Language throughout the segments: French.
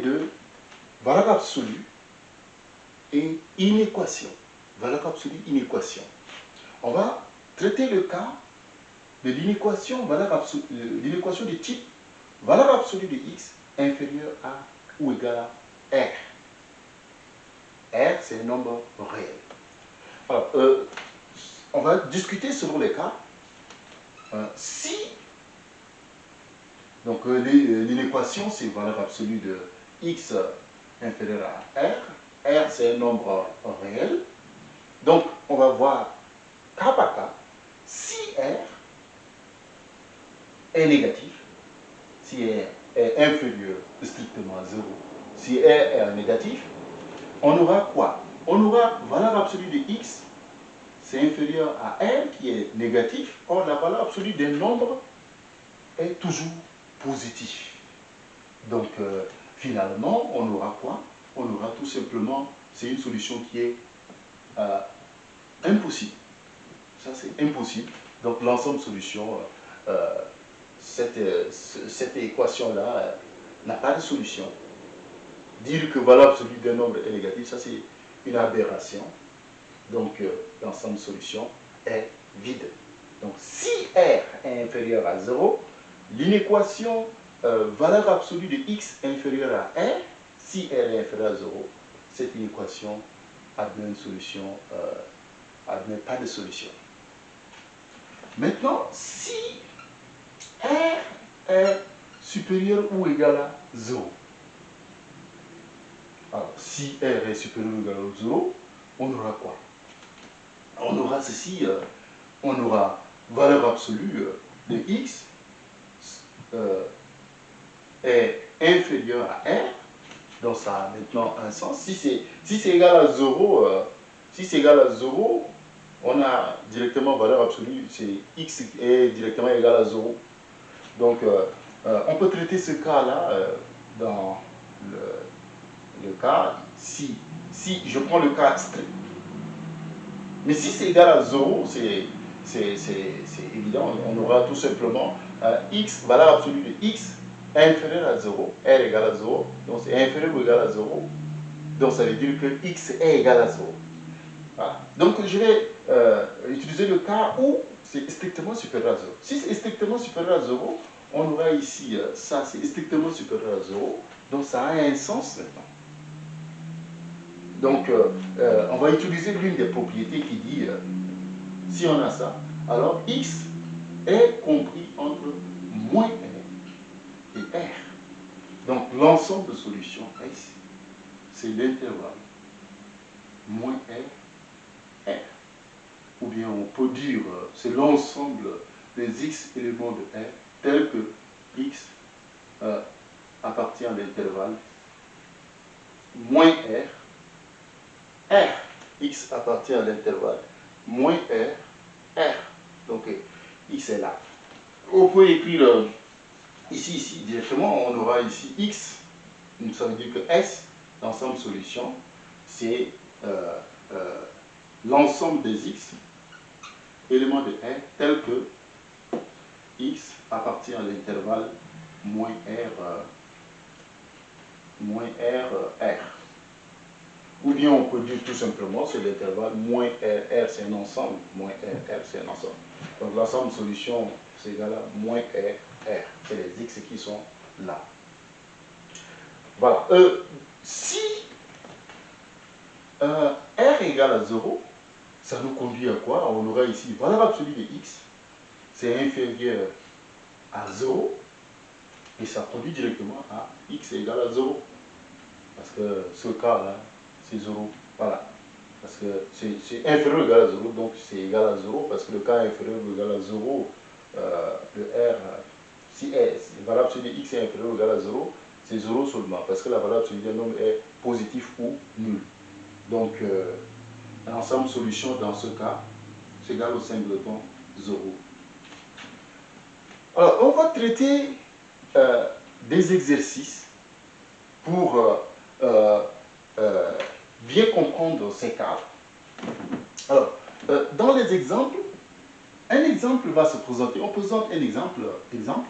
de valeur absolue et inéquation. Valeur absolue, inéquation. On va traiter le cas de l'inéquation l'inéquation de type valeur absolue de x inférieure à ou égale à r. R, c'est un nombre réel. Alors, euh, on va discuter selon les cas. Euh, si, donc euh, l'inéquation, c'est valeur absolue de x inférieure à r. R, c'est un nombre réel. Donc, on va voir cas par cas. Si R est négatif, si R est inférieur strictement à 0, si R est négatif, on aura quoi? On aura valeur absolue de x, c'est inférieur à R qui est négatif. Or, la valeur absolue d'un nombre est toujours positif. Donc, euh, finalement, on aura quoi? On aura tout simplement, c'est une solution qui est euh, impossible. Ça, c'est impossible. Donc, l'ensemble solution, euh, cette, cette équation-là n'a pas de solution. Dire que valeur absolue d'un nombre est négatif, ça c'est une aberration. Donc euh, l'ensemble solution est vide. Donc si R est inférieur à 0, l'inéquation euh, valeur absolue de x inférieure à R, si R est inférieur à 0, cette inéquation admet une solution, euh, admet pas de solution. Maintenant, si R est supérieur ou égal à 0, alors, si R est supérieur ou égal à 0, on aura quoi? On aura ceci, euh, on aura valeur absolue de x est inférieur à R, donc ça a maintenant un sens. Si c'est si égal à 0, si c'est égal à 0, on a directement valeur absolue, c'est x est directement égal à 0. Donc, on peut traiter ce cas-là dans le cas, si, si je prends le cas strict, mais si c'est égal à 0, c'est évident, on aura tout simplement euh, x, valeur absolue de x inférieur à 0, r égale à 0, donc c'est inférieur ou égal à 0, donc ça veut dire que x est égal à 0. Donc je vais euh, utiliser le cas où c'est strictement supérieur à 0. Si c'est strictement supérieur à 0, on aura ici, euh, ça c'est strictement supérieur à 0, donc ça a un sens maintenant. Donc, euh, on va utiliser l'une des propriétés qui dit, si on a ça, alors x est compris entre moins r et r. Donc, l'ensemble de solutions ici, c'est l'intervalle moins r, r. Ou bien on peut dire, c'est l'ensemble des x éléments de r, tel que x appartient à l'intervalle moins r R, X appartient à l'intervalle, moins R, R. Donc, X est là. On peut écrire euh, ici, ici, directement, on aura ici X, ça veut dire que S, l'ensemble solution, c'est euh, euh, l'ensemble des X, éléments de R, tel que X appartient à l'intervalle moins R, moins R, R. Ou bien on peut dire tout simplement, c'est l'intervalle moins R, R c'est un ensemble, moins R, R c'est un ensemble. Donc l'ensemble solution, c'est égal à moins R, R. C'est les X qui sont là. Voilà. Euh, si euh, R est égal à 0, ça nous conduit à quoi? On aura ici valeur absolue de X, c'est inférieur à 0, et ça conduit directement à X est égal à 0. Parce que ce cas-là, c'est 0. Voilà. Parce que c'est inférieur ou égal à 0, donc c'est égal à 0, parce que le cas inférieur ou égal à 0, euh, le R, si la valeur absolue de x est inférieur ou égal à 0, c'est 0 seulement, parce que la valeur absolue d'un nombre est positif ou nul. Donc, euh, l'ensemble solution dans ce cas, c'est égal au singleton 0. Alors, on va traiter euh, des exercices pour bien comprendre ces cas. Alors, euh, dans les exemples, un exemple va se présenter. On présente un exemple. exemple.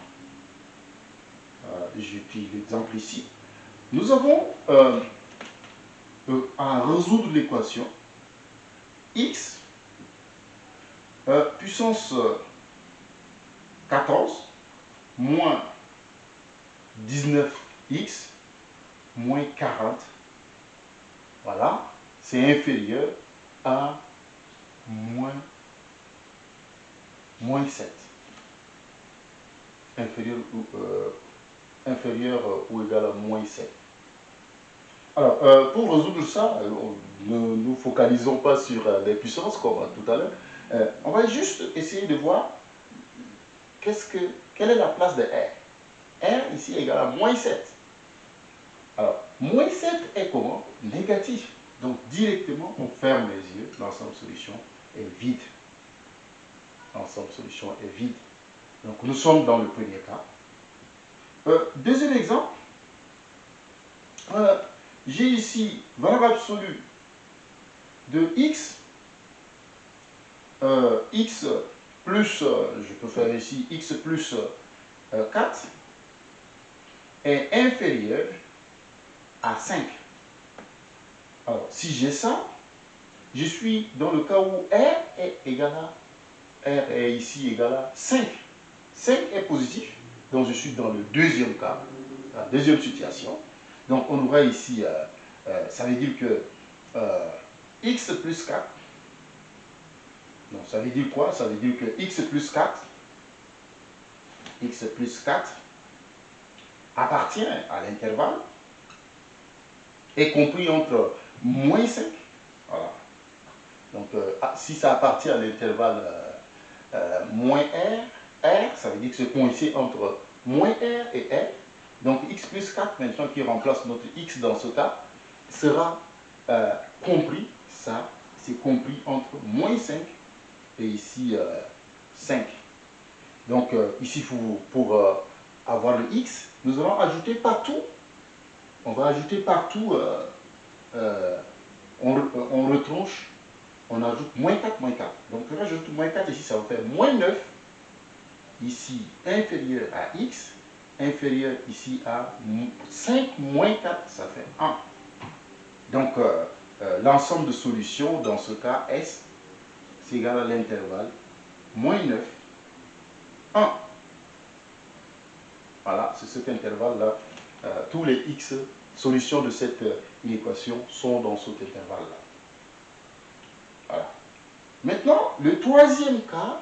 Euh, J'utilise l'exemple ici. nous avons euh, euh, à résoudre l'équation x puissance 14 moins 19x moins 40. Voilà, c'est inférieur à moins, moins 7. Inférieur ou, euh, inférieur ou égal à moins 7. Alors, euh, pour résoudre ça, euh, ne nous focalisons pas sur les puissances comme tout à l'heure. on va juste essayer de voir qu'est-ce que, quelle est la place de R. R ici est égal à moins 7. Alors, moins 7 est comment? Négatif. Donc, directement, on ferme les yeux. L'ensemble solution est vide. L'ensemble solution est vide. Donc, nous sommes dans le premier cas. Euh, deuxième exemple. Euh, j'ai ici valeur absolue de x. Euh, x plus, je peux faire ici x plus 4 est inférieur à 5. Alors, si j'ai ça, je suis dans le cas où R est égal à, R est ici égal à 5. 5 est positif, donc je suis dans le deuxième cas, la deuxième situation. Donc on aura ici, euh, euh, ça veut dire que euh, x plus 4, donc ça veut dire quoi? Ça veut dire que x plus 4, x plus 4 appartient à l'intervalle est compris entre moins 5. Voilà. Donc, ah, si ça appartient à l'intervalle moins R, R, ça veut dire que c'est coincé entre moins R et R. Donc, x plus 4, maintenant, qui remplace notre x dans ce cas, sera compris, ça, c'est compris entre moins 5 et ici 5. Donc, ici, pour, avoir le x, nous allons ajouter partout, on va ajouter partout, euh, euh, on, retranche, on ajoute moins 4, moins 4. Donc on rajoute moins 4 ici, ça va faire moins 9, ici inférieur à x, inférieur ici à 5 moins 4, ça fait 1. Donc euh, l'ensemble de solutions dans ce cas S, c'est égal à l'intervalle moins 9, 1. Voilà, c'est cet intervalle-là. Euh, tous les x solutions de cette euh, équation sont dans cet intervalle-là. Voilà. Maintenant, le troisième cas,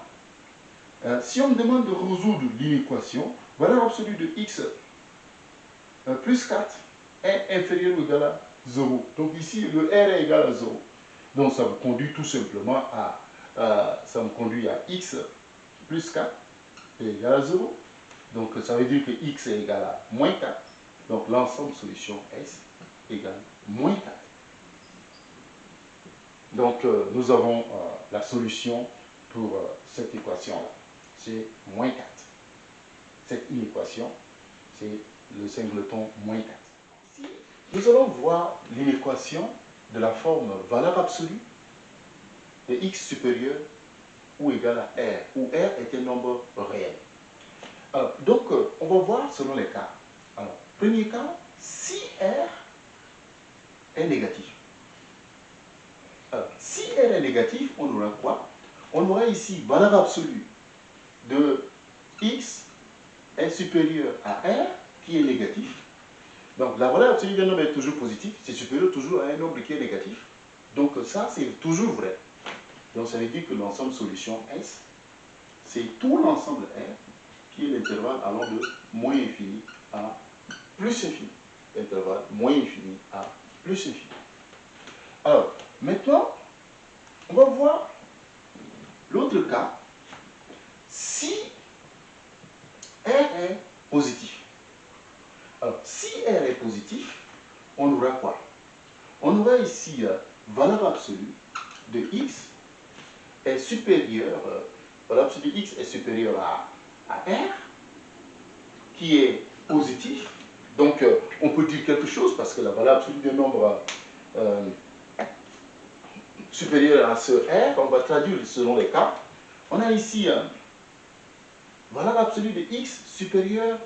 euh, si on me demande de résoudre l'inéquation, valeur absolue de x plus 4 est inférieur ou égal à 0. Donc ici, le r est égal à 0. Donc ça me conduit tout simplement à, ça me conduit à x plus 4 est égal à 0. Donc ça veut dire que x est égal à moins 4. Donc l'ensemble solution S égale moins 4. Donc euh, nous avons euh, la solution pour euh, cette équation-là. C'est moins 4. Cette inéquation, c'est le singleton moins 4. Ici, nous allons voir l'inéquation de la forme valeur absolue de x supérieur ou égal à r, où r est un nombre réel. Donc, euh, on va voir selon les cas. Alors, premier cas, si R est négatif. Si R est négatif, on aura quoi? On aura ici valeur absolue de x est supérieur à R qui est négatif. Donc, la valeur absolue d'un nombre est toujours positif, c'est supérieur toujours à un nombre qui est négatif. Donc, ça, c'est toujours vrai. Donc, ça veut dire que l'ensemble solution S, c'est tout l'ensemble R qui est l'intervalle allant de moins infini à plus infini. Intervalle moins infini à plus infini. Alors, maintenant, on va voir l'autre cas. Si R est positif. Alors, si R est positif, on aura quoi? On aura ici euh, valeur absolue de x est supérieure, euh, valeur absolue de x est supérieure à R, qui est positif. Donc, euh, on peut dire quelque chose parce que la valeur absolue d'un nombre euh, supérieur à ce R, on va traduire selon les cas. On a ici valeur absolue de x supérieure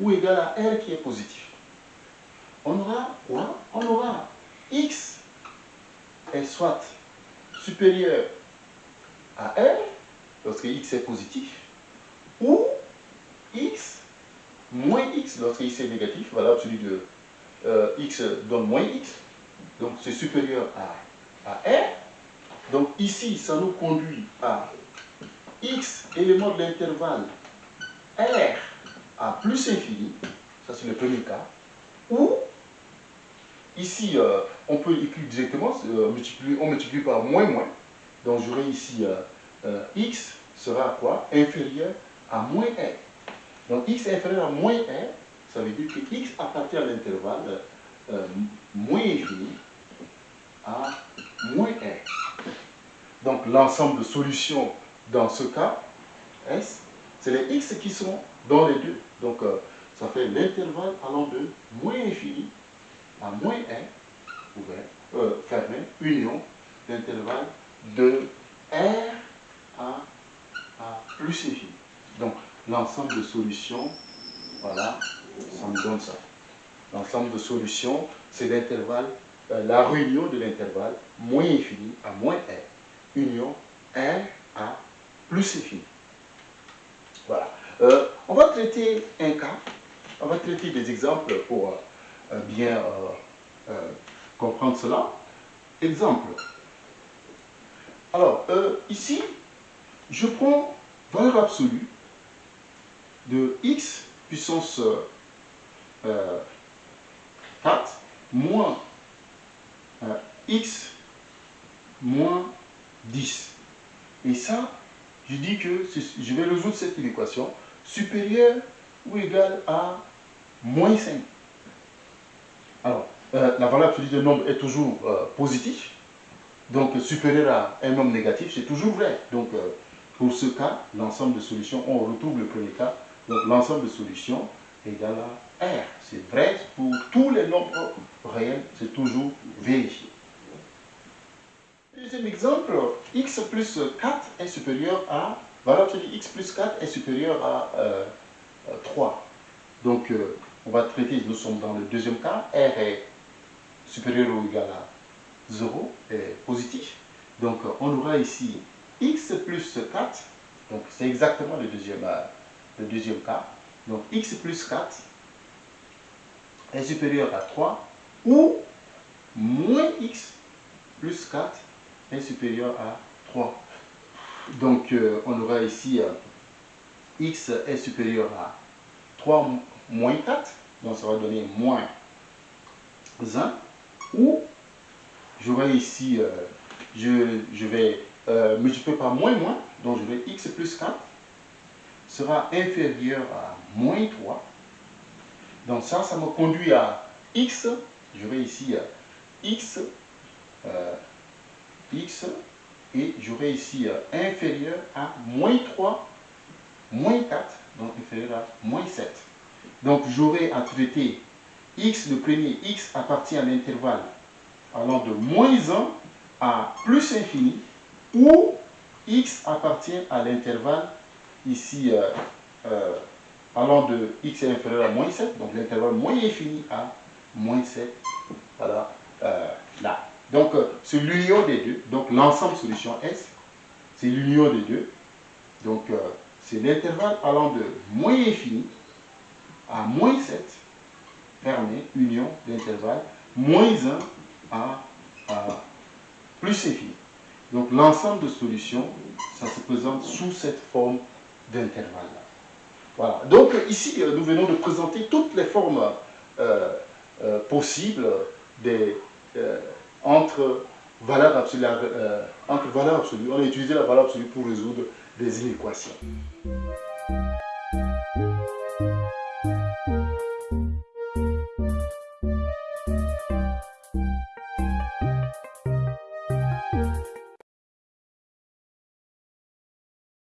ou égale à R qui est positif. on aura quoi? On aura x est soit supérieur à r, lorsque x est positif, ou x moins x lorsque x est négatif, voilà celui de euh, x donne moins x, donc c'est supérieur à, à r. Donc ici, ça nous conduit à x élément de l'intervalle r à plus infini, ça c'est le premier cas, ou ici, euh, on peut écrire directement, euh, on multiplie par moins moins, donc j'aurai ici x sera quoi? Inférieur à moins r. Donc x inférieur à moins r, ça veut dire que x appartient à l'intervalle euh, moins infini à moins r. Donc l'ensemble de solutions dans ce cas, S, c'est les x qui sont dans les deux. Donc euh, ça fait l'intervalle allant de moins infini à moins r, ouvert, euh, fermé, union, l'intervalle de r à, à plus infini. Donc l'ensemble de solutions, voilà, ça me donne ça. L'ensemble de solutions, c'est l'intervalle, euh, la réunion de l'intervalle moins infini à moins r, union r à plus infini. Voilà. Euh, on va traiter un cas, on va traiter des exemples pour euh, bien comprendre cela. Exemple. Alors, ici, je prends valeur absolue de x puissance 4 euh, moins euh, x moins 10. Et ça, je dis que je vais résoudre cette équation supérieure ou égale à moins 5. Alors, euh, la valeur absolue de nombre est toujours positive. Donc, supérieur à un nombre négatif, c'est toujours vrai. Donc, pour ce cas, l'ensemble de solutions, on retrouve le premier cas, donc l'ensemble de solutions égale à R. C'est vrai pour tous les nombres réels, c'est toujours vérifié. Deuxième exemple, x plus 4 est supérieur à, valeur x plus 4 est supérieur à 3. Euh, donc euh, on va traiter, nous sommes dans le deuxième cas, R est supérieur ou égal à 0, est positif. Donc on aura ici x plus 4, donc c'est exactement euh, le deuxième cas, donc x plus 4 est supérieur à 3 ou moins x plus 4 est supérieur à 3. Donc euh, on aura ici euh, x est supérieur à 3 moins 4, donc ça va donner moins 1, ou j'aurai ici, je, je, vais euh, multiplié par moins moins, donc je vais x plus 4 sera inférieur à moins 3. Donc ça, ça me conduit à x, je vais ici x, euh, x, et j'aurai ici euh, inférieur à moins 3, moins 4, donc inférieur à moins 7. Donc j'aurai à traiter x, le premier x appartient à l'intervalle allant de moins 1 à plus infini, où x appartient à l'intervalle ici euh, euh, allant de x inférieur à moins 7, donc l'intervalle moins infini à moins 7, voilà, là. Donc c'est l'union des deux, donc l'ensemble solution S, c'est l'union des deux, donc c'est l'intervalle allant de moins infini à moins 7, fermé, union d'intervalle, moins 1 à, plus infini. Donc l'ensemble de solutions, ça se présente sous cette forme d'intervalle. Voilà. Donc ici, euh, nous venons de présenter toutes les formes euh, euh, possibles des, entre valeurs absolues. entre valeurs absolues. On a utilisé la valeur absolue pour résoudre des inéquations.